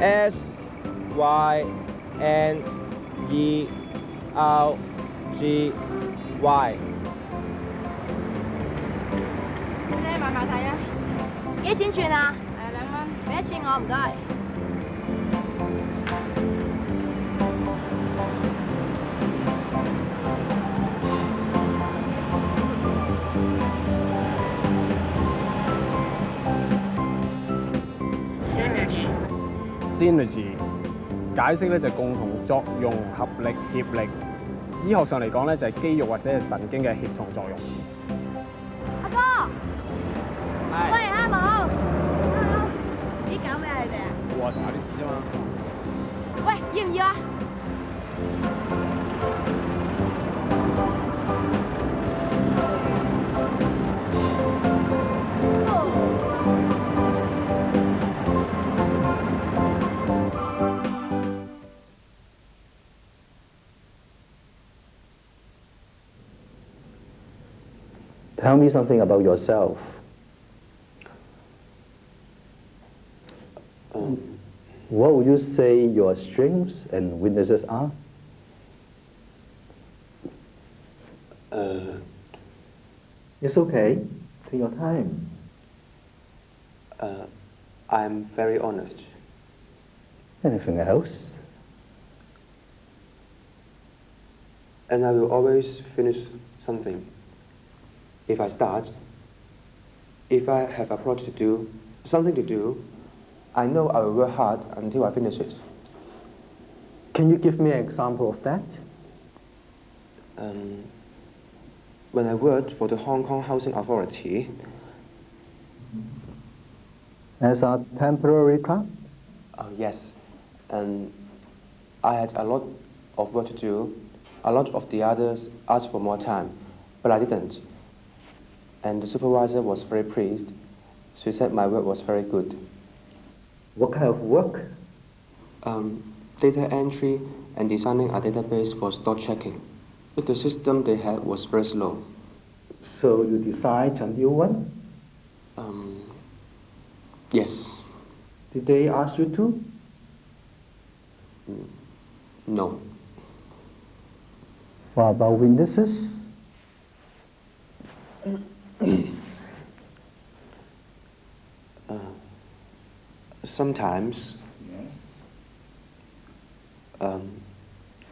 S Y N E R G Y。小姐買唔買睇啊？幾錢串啊？誒兩蚊。俾一串我唔該。 Synergy 解釋咧就共同作用、合力、協力。醫學上嚟講咧就係肌肉或者係神經嘅協同作用。 Tell me something about yourself. What would you say your strengths and weaknesses are? Uh, It's okay. Take your time. uh, I'm very honest. Anything else? And I will always finish something. If I start, if I have a project to do, something to do, I know I will work hard until I finish it. Can you give me an example of that? Um, when I worked for the Hong Kong Housing Authority, As a temporary clerk? uh, yes, and I had a lot of work to do. A lot of the others asked for more time, but I didn't. And the supervisor was very pleased. She said my work was very good. What kind of work? um, data entry and designing a database for stock checking. But the system they had was very slow. So you designed a new one? Um, yes. Did they ask you to? No. What about weaknesses? Uh, sometimes, Yes. um,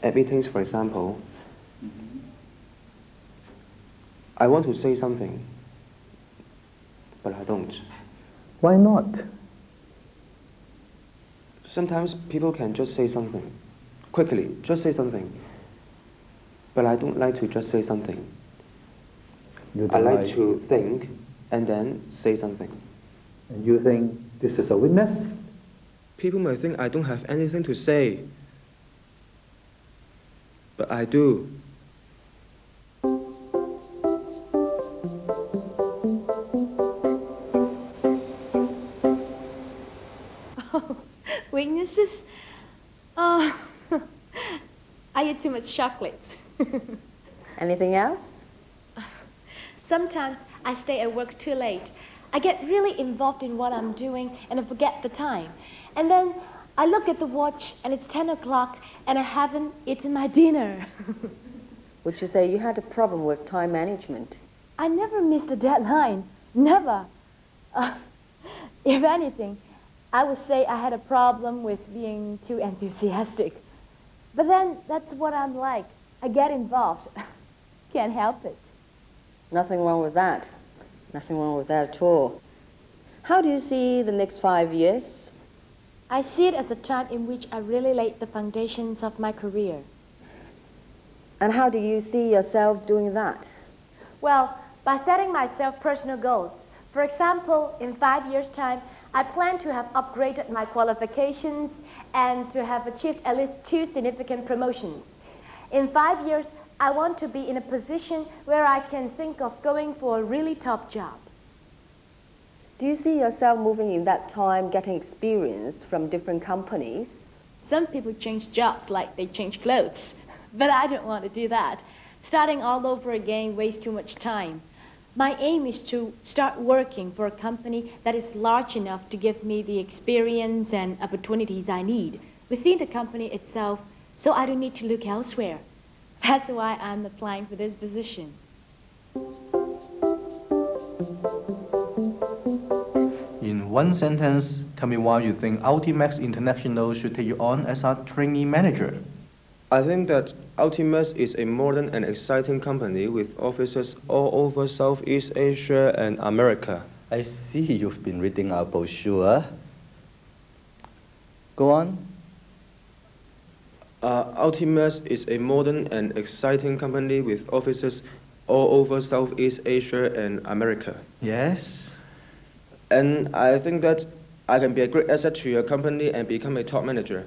at meetings, for example, I want to say something, but I don't. Why not? Sometimes people can just say something, quickly, just say something. But I don't like to just say something. You I like to think and then say something. And you think this is a weakness? People may think I don't have anything to say. But I do. Weaknesses? Oh, I eat too much chocolate. Anything else? Sometimes I stay at work too late. I get really involved in what I'm doing and I forget the time. And then I look at the watch and it's 10 o'clock and I haven't eaten my dinner. Would you say you had a problem with time management? I never miss a deadline. Never. Uh, if anything, I would say I had a problem with being too enthusiastic. But then that's what I'm like. I get involved. Can't help it. Nothing wrong with that. Nothing wrong with that at all. How do you see the next five years? I see it as a time in which I really laid the foundations of my career. And how do you see yourself doing that? Well, by setting myself personal goals. For example, in five years' time, I plan to have upgraded my qualifications and to have achieved at least two significant promotions. In five years, I want to be in a position where I can think of going for a really top job. Do you see yourself moving in that time, getting experience from different companies? Some people change jobs like they change clothes, but I don't want to do that. Starting all over again wastes too much time. My aim is to start working for a company that is large enough to give me the experience and opportunities I need within the company itself so I don't need to look elsewhere. That's why I'm applying for this position. In one sentence, tell me why you think Ultimax International should take you on as a trainee manager. I think that Ultimax is a modern and exciting company with offices all over Southeast Asia and America. I see you've been reading our brochure. Go on. Uh, Ultimax is a modern and exciting company with offices all over Southeast Asia and America. Yes. And I think that I can be a great asset to your company and become a top manager.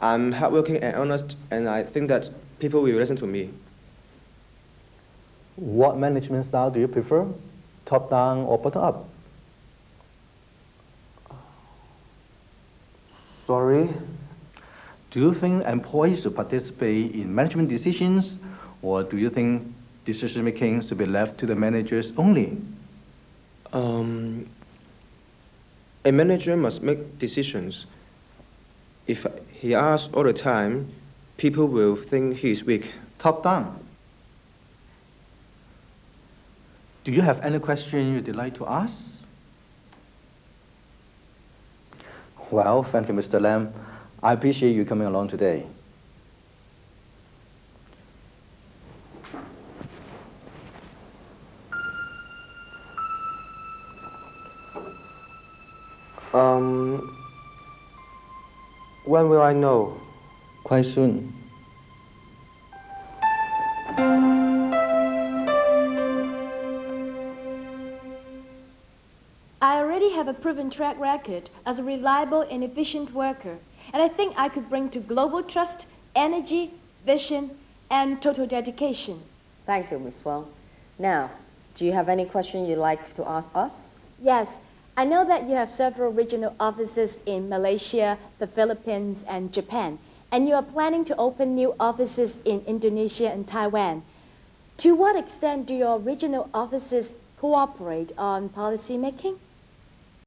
I'm hardworking and honest, and I think that people will listen to me. What management style do you prefer? Top down or bottom up? Sorry? Do you think employees should participate in management decisions, or do you think decision making should be left to the managers only? Um, a manager must make decisions. If he asks all the time, people will think he is weak. Top down. Do you have any question you'd like to ask? Well, thank you, Mr. Lam. I appreciate you coming along today. Um, when will I know? Quite soon. I already have a proven track record as a reliable and efficient worker, and I think I could bring to global trust, energy, vision, and total dedication. Thank you, Ms. Wang. Now, do you have any question you'd like to ask us? Yes, I know that you have several regional offices in Malaysia, the Philippines, and Japan, and you are planning to open new offices in Indonesia and Taiwan. To what extent do your regional offices cooperate on policy making?